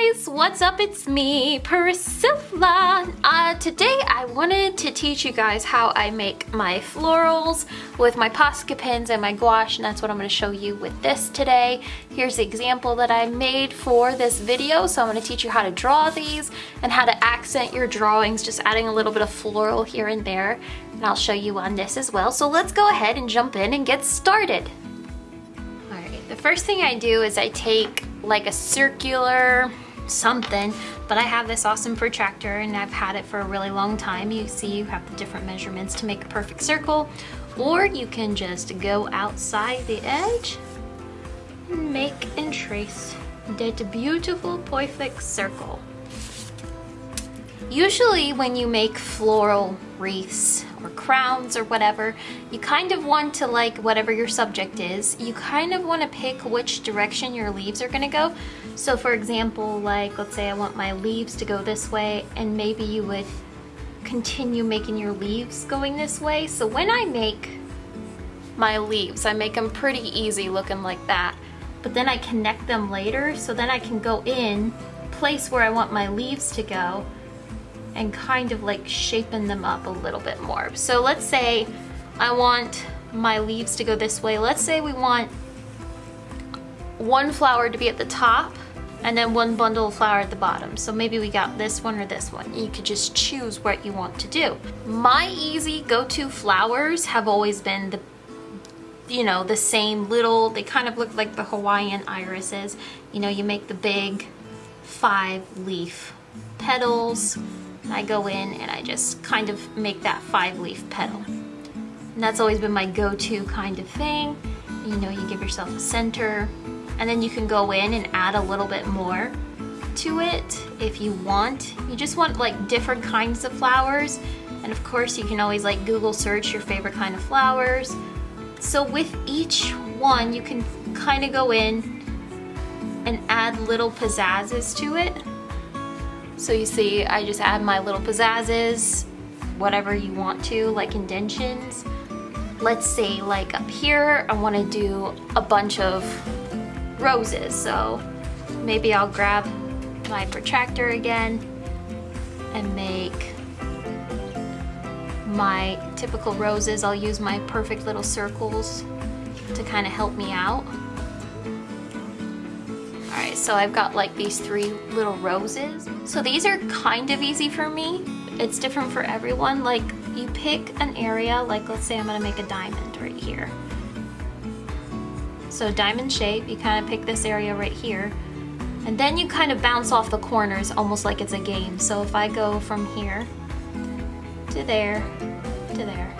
guys, what's up? It's me, Priscilla. Uh, today I wanted to teach you guys how I make my florals with my Posca pens and my gouache and that's what I'm going to show you with this today. Here's the example that I made for this video. So I'm going to teach you how to draw these and how to accent your drawings, just adding a little bit of floral here and there. And I'll show you on this as well. So let's go ahead and jump in and get started. Alright, the first thing I do is I take like a circular something but I have this awesome protractor and I've had it for a really long time. You see you have the different measurements to make a perfect circle or you can just go outside the edge and make and trace that beautiful perfect circle. Usually when you make floral wreaths or crowns or whatever, you kind of want to like whatever your subject is, you kind of want to pick which direction your leaves are going to go. So for example, like let's say I want my leaves to go this way and maybe you would continue making your leaves going this way. So when I make my leaves, I make them pretty easy looking like that. But then I connect them later so then I can go in, place where I want my leaves to go, and kind of like shaping them up a little bit more. So let's say I want my leaves to go this way. Let's say we want one flower to be at the top and then one bundle of flower at the bottom. So maybe we got this one or this one. You could just choose what you want to do. My easy go-to flowers have always been the you know, the same little, they kind of look like the Hawaiian irises. You know, you make the big five leaf petals I go in and I just kind of make that five leaf petal. And that's always been my go-to kind of thing. You know, you give yourself a center and then you can go in and add a little bit more to it if you want. You just want like different kinds of flowers. And of course you can always like Google search your favorite kind of flowers. So with each one, you can kind of go in and add little pizzazzes to it. So you see, I just add my little pizzazzes, whatever you want to, like indentions. Let's say like up here, I wanna do a bunch of roses. So maybe I'll grab my protractor again and make my typical roses. I'll use my perfect little circles to kind of help me out. Alright, so I've got like these three little roses. So these are kind of easy for me. It's different for everyone. Like you pick an area, like let's say I'm gonna make a diamond right here. So diamond shape, you kind of pick this area right here. And then you kind of bounce off the corners almost like it's a game. So if I go from here to there to there,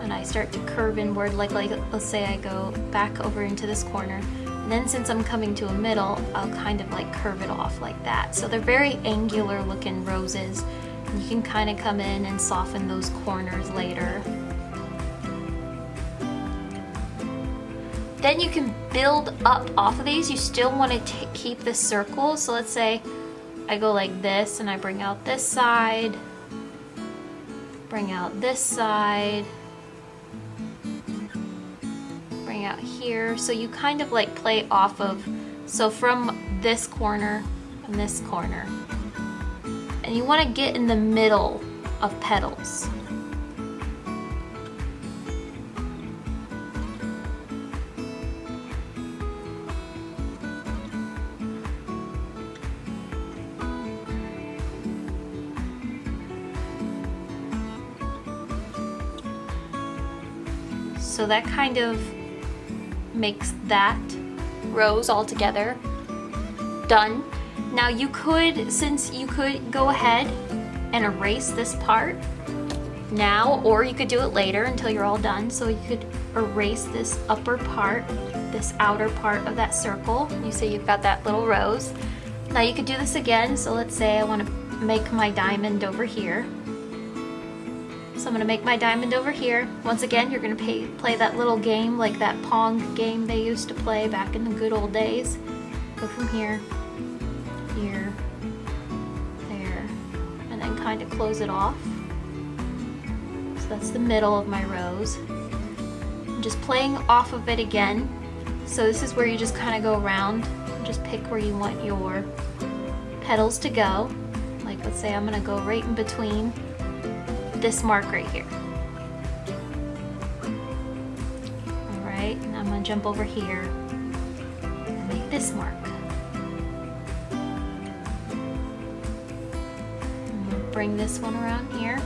and I start to curve inward, like, like let's say I go back over into this corner, and then since I'm coming to a middle, I'll kind of like curve it off like that. So they're very angular looking roses. You can kind of come in and soften those corners later. Then you can build up off of these. You still want to keep the circle. So let's say I go like this and I bring out this side, bring out this side, bring out here. So you kind of like play off of, so from this corner and this corner. And you want to get in the middle of petals. So that kind of makes that rose all together done. Now you could, since you could go ahead and erase this part now, or you could do it later until you're all done. So you could erase this upper part, this outer part of that circle. You see you've got that little rose. Now you could do this again. So let's say I want to make my diamond over here. I'm to make my diamond over here. Once again, you're pay, play that little game like that Pong game they used to play back in the good old days. Go from here, here, there, and then kind of close it off. So that's the middle of my rose. I'm just playing off of it again. So this is where you just kind of go around and just pick where you want your petals to go. Like let's say I'm gonna go right in between this mark right here. All right, and I'm gonna jump over here and make this mark. bring this one around here.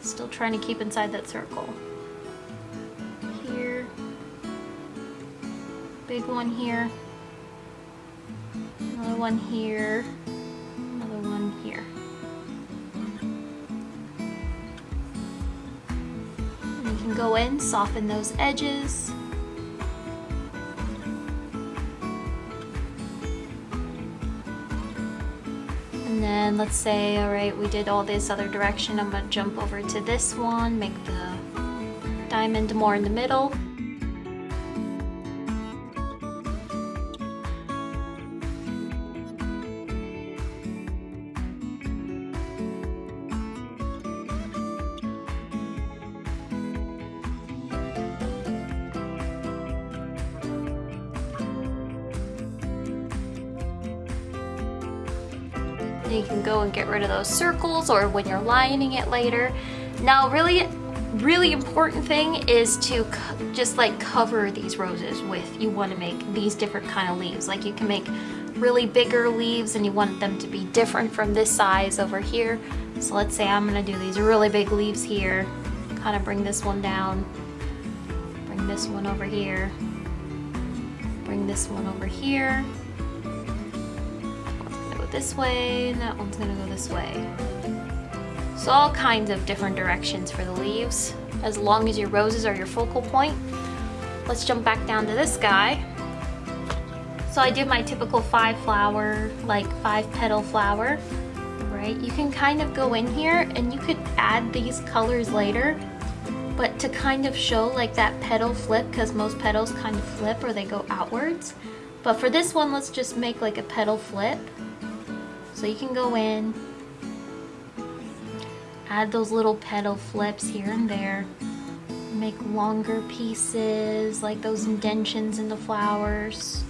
Still trying to keep inside that circle. Here. Big one here. Another one here. Another one here. Go in, soften those edges. And then let's say, all right, we did all this other direction. I'm gonna jump over to this one, make the diamond more in the middle. You can go and get rid of those circles or when you're lining it later. Now really, really important thing is to just like cover these roses with, you want to make these different kind of leaves. Like you can make really bigger leaves and you want them to be different from this size over here. So let's say I'm to do these really big leaves here, kind of bring this one down, bring this one over here, bring this one over here, this way, and that one's gonna go this way. So all kinds of different directions for the leaves, as long as your roses are your focal point. Let's jump back down to this guy. So I did my typical five flower, like five petal flower, right? You can kind of go in here and you could add these colors later, but to kind of show like that petal flip, because most petals kind of flip or they go outwards. But for this one, let's just make like a petal flip. So you can go in, add those little petal flips here and there, make longer pieces like those indentions in the flowers.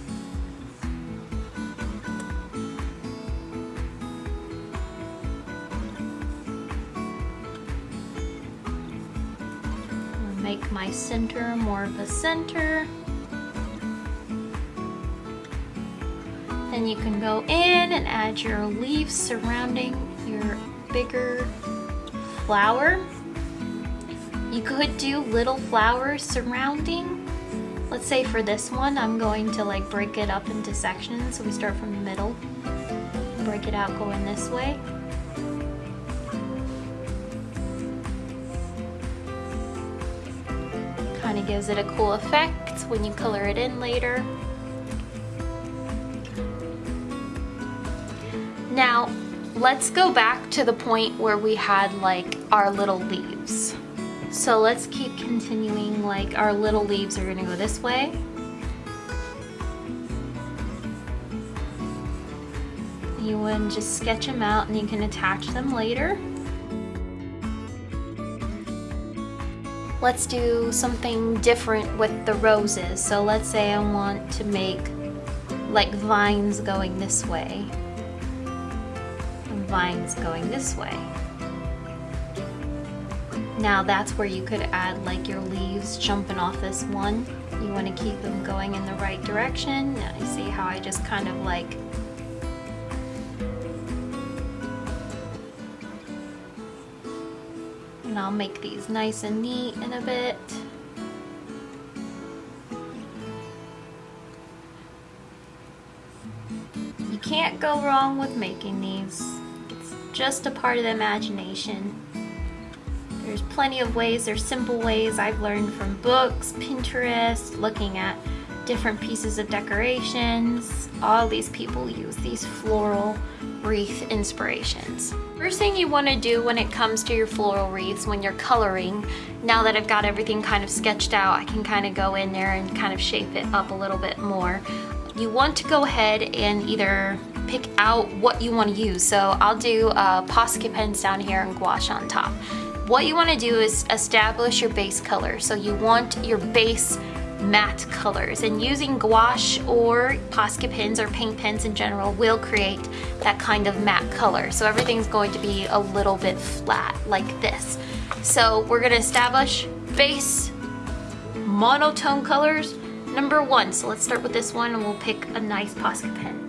Make my center more of a center. You can go in and add your leaves surrounding your bigger flower. You could do little flowers surrounding. Let's say for this one, I'm going to like break it up into sections. So we start from the middle, break it out going this way. Kind of gives it a cool effect when you color it in later. Now, let's go back to the point where we had like our little leaves. So let's keep continuing like our little leaves are gonna go this way. You would just sketch them out and you can attach them later. Let's do something different with the roses. So let's say I want to make like vines going this way vines going this way. Now that's where you could add like your leaves jumping off this one. You want to keep them going in the right direction. Now you see how I just kind of like and I'll make these nice and neat in a bit. You can't go wrong with making these just a part of the imagination. There's plenty of ways, there's simple ways I've learned from books, Pinterest, looking at different pieces of decorations. All these people use these floral wreath inspirations. First thing you want to do when it comes to your floral wreaths when you're coloring, now that I've got everything kind of sketched out, I can kind of go in there and kind of shape it up a little bit more. You want to go ahead and either pick out what you want to use. So I'll do uh, Posca pens down here and gouache on top. What you want to do is establish your base color. So you want your base matte colors and using gouache or Posca pens or paint pens in general will create that kind of matte color. So everything's going to be a little bit flat like this. So we're gonna establish base monotone colors number one. So let's start with this one and we'll pick a nice Posca pen.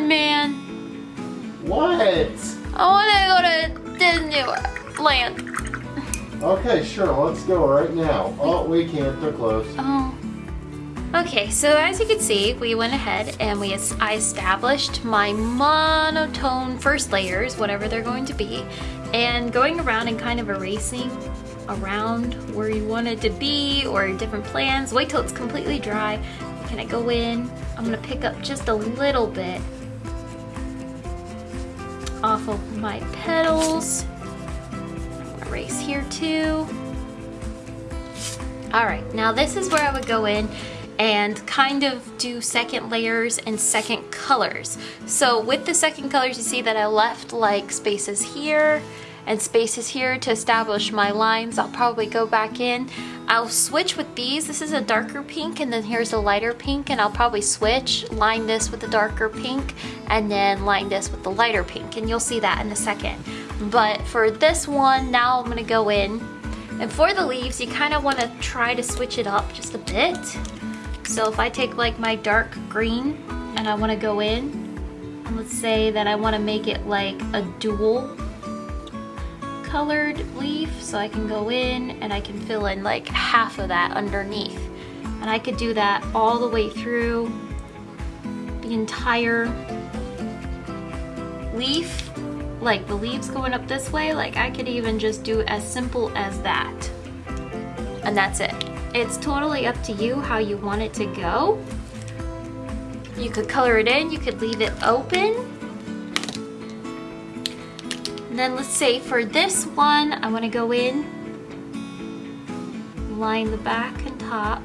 On, man. What? I want to go to Disneyland. Okay, sure. Let's go right now. Oh, we can't. They're closed. Oh. Okay, so as you can see, we went ahead and we I established my monotone first layers, whatever they're going to be, and going around and kind of erasing around where you want it to be or different plans. Wait till it's completely dry. Can I go in? I'm gonna pick up just a little bit off of my petals. Erase here too. All right, now this is where I would go in and kind of do second layers and second colors. So with the second colors, you see that I left like spaces here and spaces here to establish my lines. I'll probably go back in. I'll switch with these. This is a darker pink and then here's a lighter pink and I'll probably switch, line this with the darker pink and then line this with the lighter pink and you'll see that in a second. But for this one, now I'm gonna go in and for the leaves, you kind of want to try to switch it up just a bit. So if I take like my dark green and I want to go in, and let's say that I want to make it like a dual colored leaf so I can go in and I can fill in like half of that underneath. And I could do that all the way through the entire leaf, like the leaves going up this way, like I could even just do as simple as that. And that's it. It's totally up to you how you want it to go. You could color it in, you could leave it open, then let's say for this one, I want to go in, line the back and top,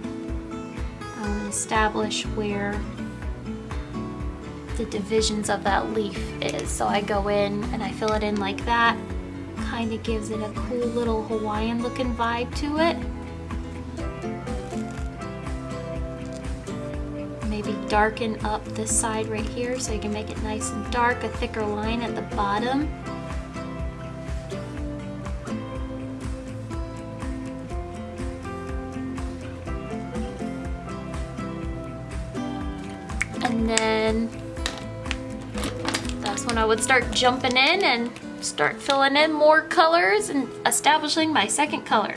um, establish where the divisions of that leaf is. So I go in and I fill it in like that. Kind of gives it a cool little Hawaiian looking vibe to it. Maybe darken up this side right here so you can make it nice and dark, a thicker line at the bottom. Then that's when I would start jumping in and start filling in more colors and establishing my second color.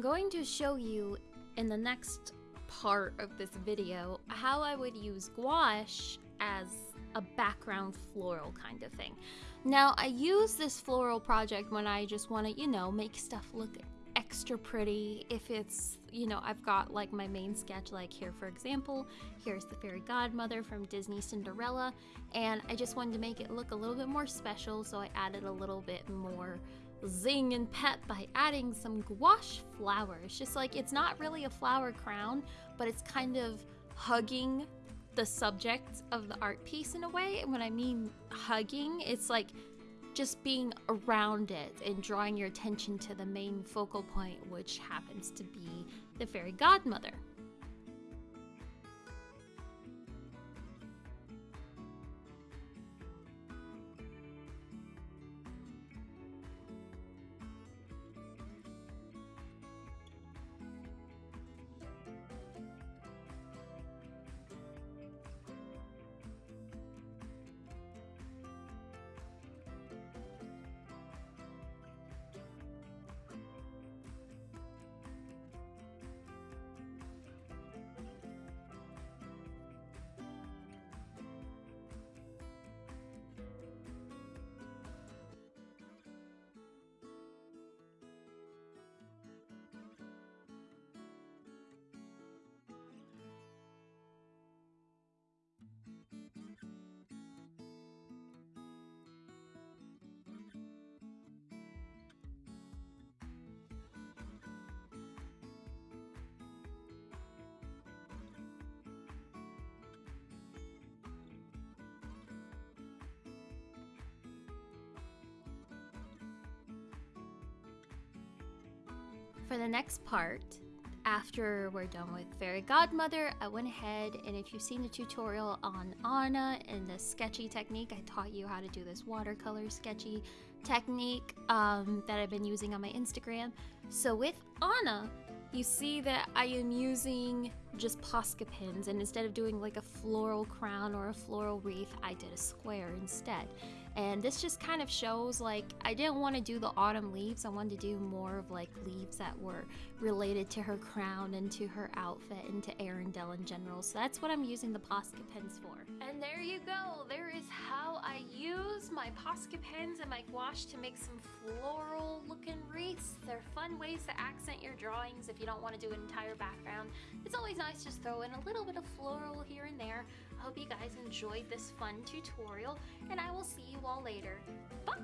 I'm going to show you in the next part of this video how I would use gouache as a background floral kind of thing. Now, I use this floral project when I just want to, you know, make stuff look extra pretty. If it's, you know, I've got like my main sketch, like here, for example, here's the fairy godmother from Disney Cinderella, and I just wanted to make it look a little bit more special, so I added a little bit more zing and pep by adding some gouache flowers. Just like it's not really a flower crown, but it's kind of hugging the subject of the art piece in a way. And when I mean hugging, it's like just being around it and drawing your attention to the main focal point, which happens to be the fairy godmother. For the next part, after we're done with Fairy Godmother, I went ahead and if you've seen the tutorial on Anna and the sketchy technique, I taught you how to do this watercolor sketchy technique um, that I've been using on my Instagram. So with Anna, you see that I am using just Posca pins and instead of doing like a floral crown or a floral wreath, I did a square instead. And this just kind of shows like I didn't want to do the autumn leaves. I wanted to do more of like leaves that were related to her crown and to her outfit and to Arendelle in general. So that's what I'm using the Posca pens for. And there you go. There is how I use my Posca pens and my gouache to make some floral looking wreaths. They're fun ways to accent your drawings if you don't want to do an entire background. It's always nice just throw in a little bit of floral here and there. Hope you guys enjoyed this fun tutorial, and I will see you all later. Bye!